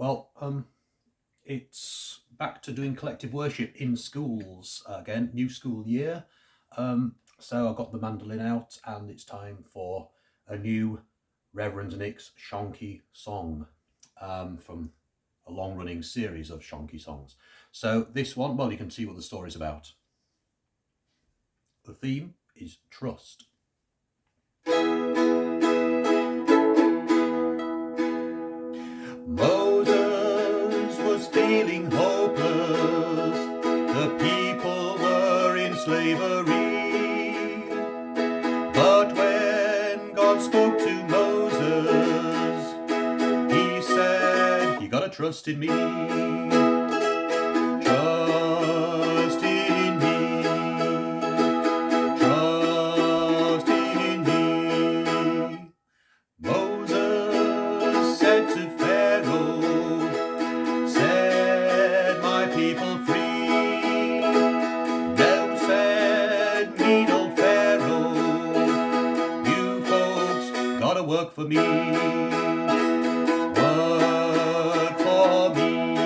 Well, um, it's back to doing collective worship in schools again, new school year. Um, so I've got the mandolin out and it's time for a new Reverend Nick's Shonky song um, from a long running series of Shonky songs. So this one, well, you can see what the story's about. The theme is trust. Slavery. But when God spoke to Moses, he said, You gotta trust in me. Work for me. Work for me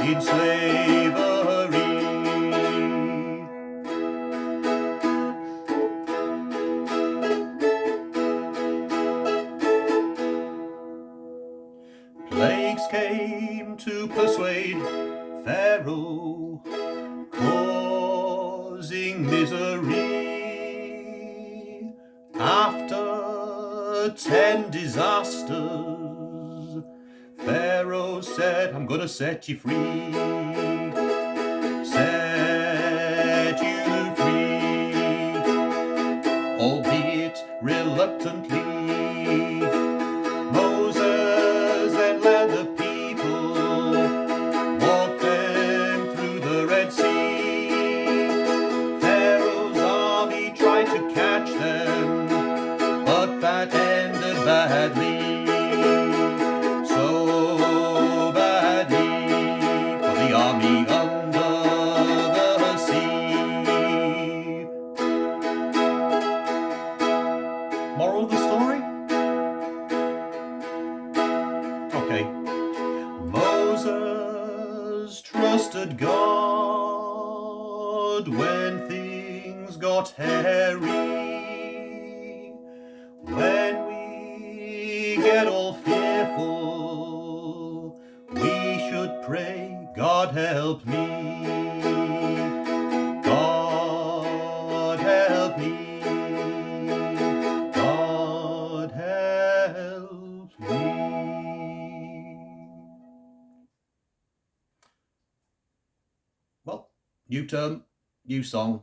in slavery. Plagues came to persuade Pharaoh, causing misery. Ten disasters. Pharaoh said, I'm gonna set you free. Set you free. Albeit reluctantly. Moses led the people, walked them through the Red Sea. Pharaoh's army tried to catch them, but that badly, so badly for the army under the sea. Moral of the story? Okay. Moses trusted God when things got hairy. Get all fearful, we should pray, God help me. God help me. God help me. Well, new term, new song,